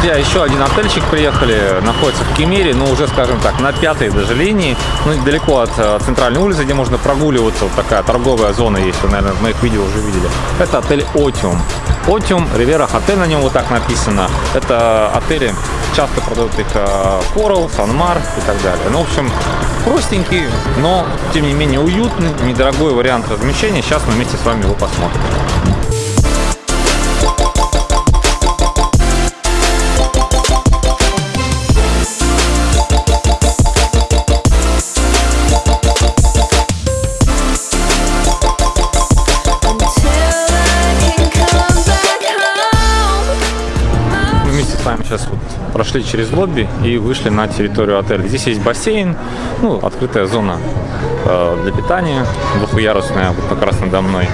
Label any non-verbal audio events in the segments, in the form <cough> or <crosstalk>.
Друзья, еще один отельчик приехали, находится в Кемере, но уже, скажем так, на пятой даже линии, ну, недалеко от э, центральной улицы, где можно прогуливаться, вот такая торговая зона есть, вы, наверное, в моих видео уже видели. Это отель Отиум. Отиум, Ривера Хотель на нем вот так написано. Это отели, часто продают их Coral, Санмар и так далее. Ну, в общем, простенький, но, тем не менее, уютный, недорогой вариант размещения. Сейчас мы вместе с вами его посмотрим. Вами сейчас вот прошли через лобби и вышли на территорию отеля. Здесь есть бассейн, ну, открытая зона э, для питания, двухъярусная, вот как раз надо мной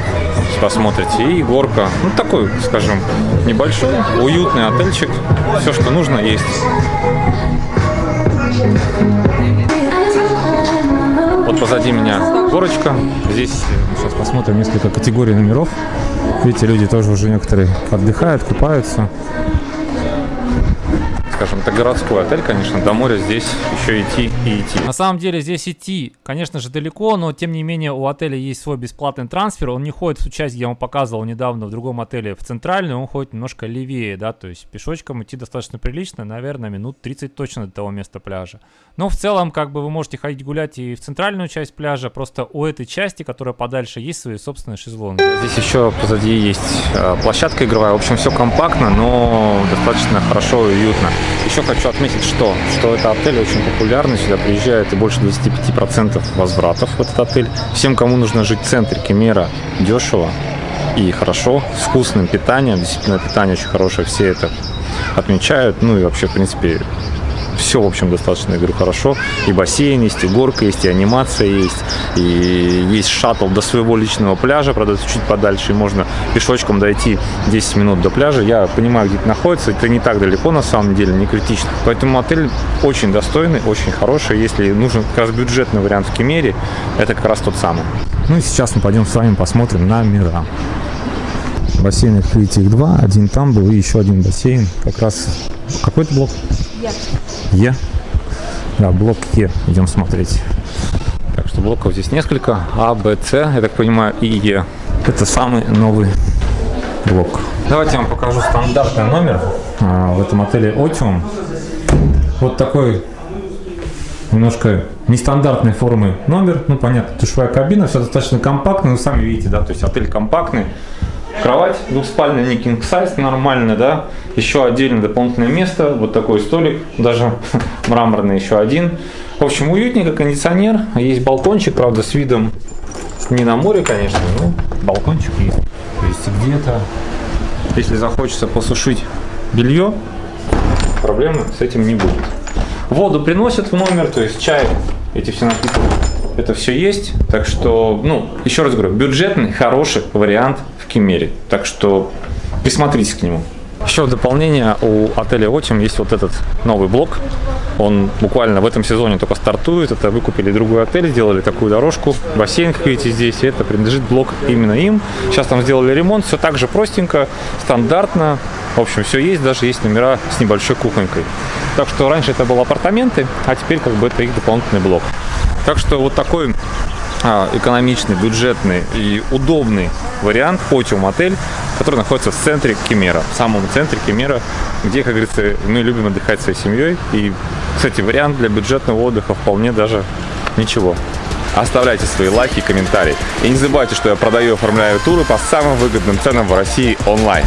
посмотрите, и горка. Ну, такой, скажем, небольшой, уютный отельчик. Все, что нужно, есть. Вот позади меня горочка. Здесь сейчас посмотрим несколько категорий номеров. Видите, люди тоже уже некоторые отдыхают, купаются скажем, это городской отель, конечно, до моря здесь еще идти и идти. На самом деле здесь идти, конечно же, далеко, но тем не менее у отеля есть свой бесплатный трансфер, он не ходит в ту часть, где я вам показывал недавно в другом отеле, в центральную, он ходит немножко левее, да, то есть пешочком идти достаточно прилично, наверное, минут 30 точно до того места пляжа. Но в целом, как бы вы можете ходить гулять и в центральную часть пляжа, просто у этой части, которая подальше, есть свои собственные шезлонги. Здесь еще позади есть э, площадка игровая, в общем, все компактно, но достаточно хорошо и уютно. Еще хочу отметить, что, что это отель очень популярный, сюда приезжает и больше 25% возвратов в этот отель. Всем, кому нужно жить в центре Кемера, дешево и хорошо, с вкусным питанием, действительно питание очень хорошее, все это отмечают, ну и вообще, в принципе, все, в общем, достаточно, я говорю, хорошо. И бассейн есть, и горка есть, и анимация есть, и есть шаттл до своего личного пляжа, правда, чуть подальше, и можно пешочком дойти 10 минут до пляжа. Я понимаю, где это находится, это не так далеко, на самом деле, не критично. Поэтому отель очень достойный, очень хороший. Если нужен как раз бюджетный вариант в Кемере, это как раз тот самый. Ну и сейчас мы пойдем с вами посмотрим на мира. Бассейн, видите, их два. Один там был и еще один бассейн. Как раз... Какой-то блок? Е. Е? Да, блок Е. Идем смотреть. Так что блоков здесь несколько. А, Б, С, я так понимаю, и Е. Это самый новый блок. Давайте я вам покажу стандартный номер а, в этом отеле Otium. Вот такой немножко нестандартной формы номер. Ну, понятно, душевая кабина, все достаточно компактно. Вы сами видите, да, то есть отель компактный. Кровать двухспальная, не king size, нормально, да. Еще отдельно дополнительное место, вот такой столик, даже <laughs> мраморный еще один. В общем, уютненько, кондиционер, есть балкончик, правда, с видом не на море, конечно, но балкончик есть. То есть где-то, если захочется посушить белье, проблемы с этим не будет. Воду приносят в номер, то есть чай, эти все напитки это все есть. Так что, ну, еще раз говорю, бюджетный, хороший вариант в Кемере. Так что присмотритесь к нему. Еще в дополнение у отеля Отим есть вот этот новый блок. Он буквально в этом сезоне только стартует. Это выкупили другой отель, сделали такую дорожку. Бассейн, как видите, здесь. Это принадлежит блок именно им. Сейчас там сделали ремонт. Все так же простенько, стандартно. В общем, все есть. Даже есть номера с небольшой кухонькой. Так что раньше это были апартаменты, а теперь как бы это их дополнительный блок. Так что вот такой экономичный, бюджетный и удобный вариант Потиум отель, который находится в центре Кемера, в самом центре Кемера, где, как говорится, мы любим отдыхать своей семьей. И, кстати, вариант для бюджетного отдыха вполне даже ничего. Оставляйте свои лайки и комментарии. И не забывайте, что я продаю и оформляю туры по самым выгодным ценам в России онлайн.